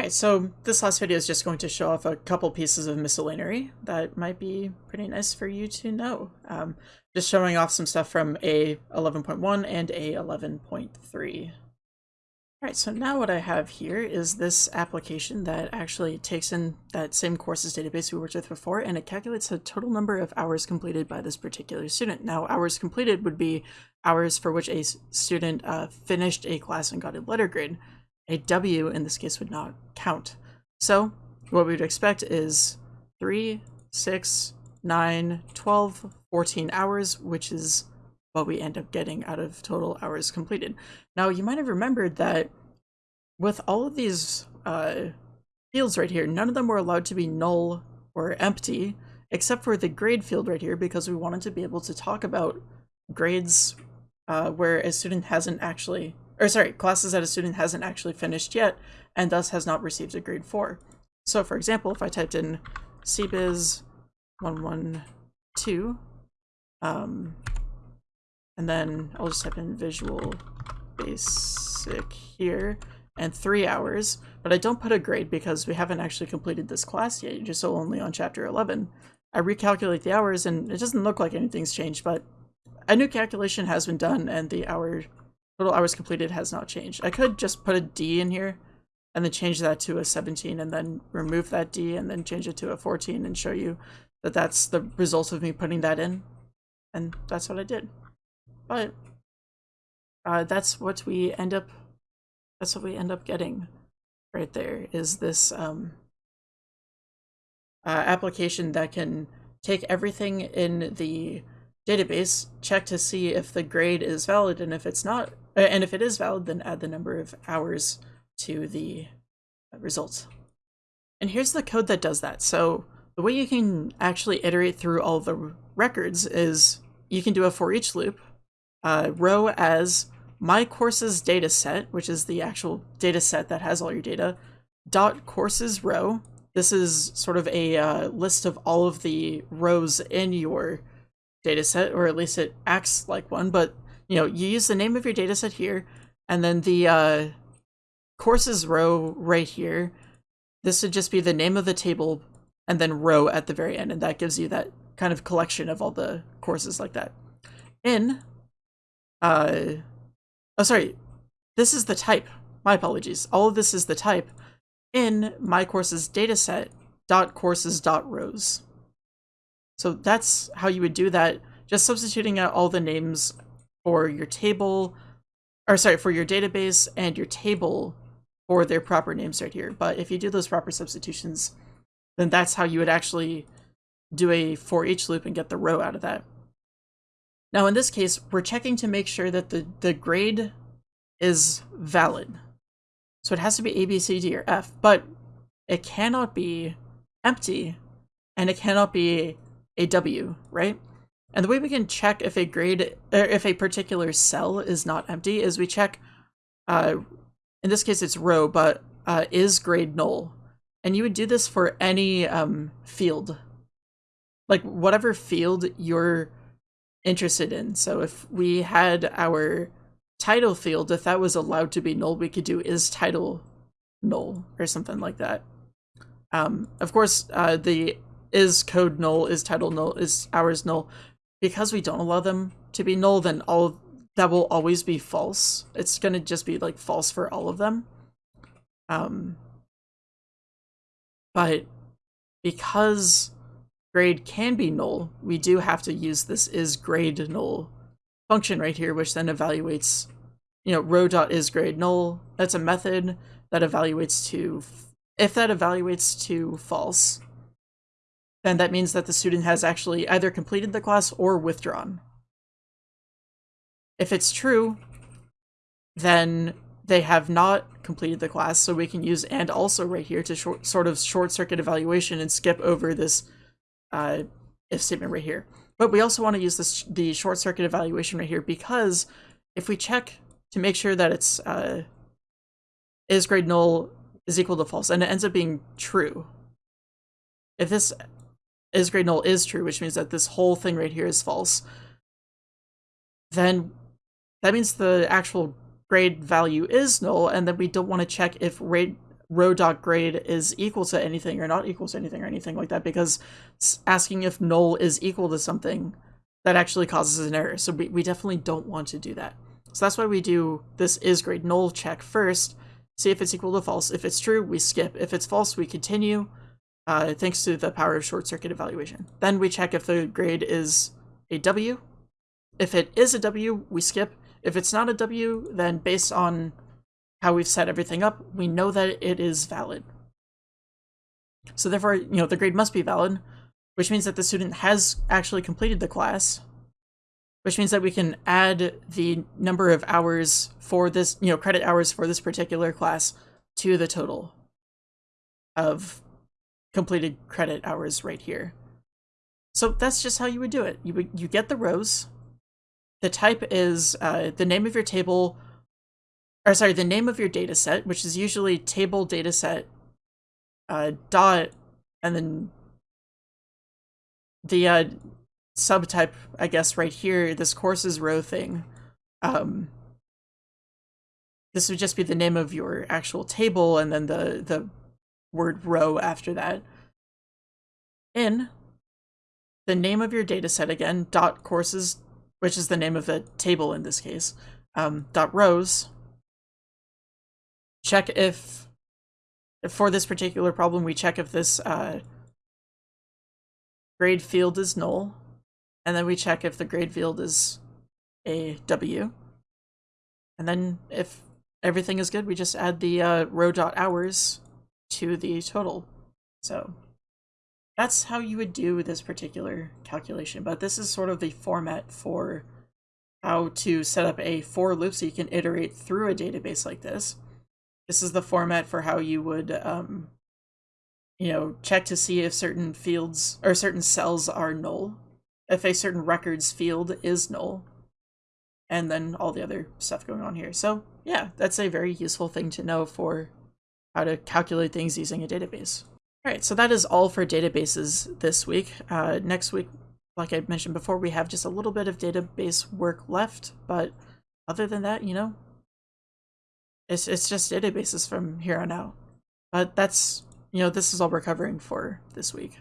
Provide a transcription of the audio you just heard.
Alright, so this last video is just going to show off a couple pieces of miscellaneity that might be pretty nice for you to know. Um, just showing off some stuff from A11.1 and A11.3. Alright, so now what I have here is this application that actually takes in that same courses database we worked with before, and it calculates the total number of hours completed by this particular student. Now, hours completed would be hours for which a student uh, finished a class and got a letter grade. A W in this case would not count. So what we would expect is 3, 6, 9, 12, 14 hours, which is what we end up getting out of total hours completed. Now, you might have remembered that with all of these uh, fields right here, none of them were allowed to be null or empty, except for the grade field right here, because we wanted to be able to talk about grades uh, where a student hasn't actually, or sorry, classes that a student hasn't actually finished yet, and thus has not received a grade 4. So for example, if I typed in CBiz 112, um, and then I'll just type in visual basic here and three hours, but I don't put a grade because we haven't actually completed this class yet, just so only on chapter 11. I recalculate the hours and it doesn't look like anything's changed, but a new calculation has been done and the hour total hours completed has not changed. I could just put a D in here and then change that to a 17 and then remove that D and then change it to a 14 and show you that that's the result of me putting that in. And that's what I did. But uh, that's what we end up that's what we end up getting right there is this um, uh, application that can take everything in the database, check to see if the grade is valid, and if it's not, and if it is valid, then add the number of hours to the results. And here's the code that does that. So the way you can actually iterate through all the records is you can do a for each loop uh, row as my courses data set, which is the actual data set that has all your data, dot courses row. This is sort of a uh, list of all of the rows in your data set, or at least it acts like one, but you know, you use the name of your data set here, and then the uh, courses row right here. This would just be the name of the table and then row at the very end, and that gives you that kind of collection of all the courses like that. In uh, oh, sorry, this is the type. My apologies. All of this is the type in my courses dataset dot courses dot rows. So that's how you would do that. Just substituting out all the names for your table, or sorry, for your database and your table for their proper names right here. But if you do those proper substitutions, then that's how you would actually do a for each loop and get the row out of that. Now in this case, we're checking to make sure that the, the grade is valid. So it has to be A, B, C, D, or F, but it cannot be empty and it cannot be a W, right? And the way we can check if a grade, or if a particular cell is not empty is we check, uh, in this case it's row, but uh, is grade null. And you would do this for any um, field. Like whatever field you're interested in. So if we had our title field, if that was allowed to be null, we could do is title null or something like that. Um, of course, uh, the is code null, is title null, is hours null. Because we don't allow them to be null, then all that will always be false. It's going to just be like false for all of them. Um, but because grade can be null, we do have to use this is grade null function right here, which then evaluates, you know, row dot is grade null. That's a method that evaluates to, if that evaluates to false, then that means that the student has actually either completed the class or withdrawn. If it's true, then they have not completed the class, so we can use and also right here to short, sort of short circuit evaluation and skip over this uh, if statement right here. But we also want to use this the short circuit evaluation right here because if we check to make sure that it's uh, is grade null is equal to false and it ends up being true. If this is grade null is true, which means that this whole thing right here is false, then that means the actual grade value is null and then we don't want to check if grade row dot grade is equal to anything or not equal to anything or anything like that because asking if null is equal to something that actually causes an error. So we, we definitely don't want to do that. So that's why we do this is grade null check first, see if it's equal to false. If it's true, we skip. If it's false, we continue, uh, thanks to the power of short circuit evaluation. Then we check if the grade is a W. If it is a W, we skip. If it's not a W, then based on how we've set everything up, we know that it is valid. So therefore, you know, the grade must be valid, which means that the student has actually completed the class, which means that we can add the number of hours for this, you know, credit hours for this particular class to the total of completed credit hours right here. So that's just how you would do it. You would, you get the rows. The type is uh, the name of your table, or sorry, the name of your data set, which is usually table dataset uh, dot, and then the uh, subtype, I guess, right here, this courses row thing. Um, this would just be the name of your actual table and then the, the word row after that. In the name of your dataset again, dot courses, which is the name of the table in this case, um, dot rows. Check if, for this particular problem, we check if this uh, grade field is null, and then we check if the grade field is a W. And then if everything is good, we just add the uh, row dot hours to the total. So that's how you would do this particular calculation. But this is sort of the format for how to set up a for loop so you can iterate through a database like this. This is the format for how you would, um, you know, check to see if certain fields or certain cells are null, if a certain records field is null, and then all the other stuff going on here. So yeah, that's a very useful thing to know for how to calculate things using a database. All right, so that is all for databases this week. Uh, next week, like I mentioned before, we have just a little bit of database work left, but other than that, you know, it's, it's just databases from here on out. But that's, you know, this is all we're covering for this week.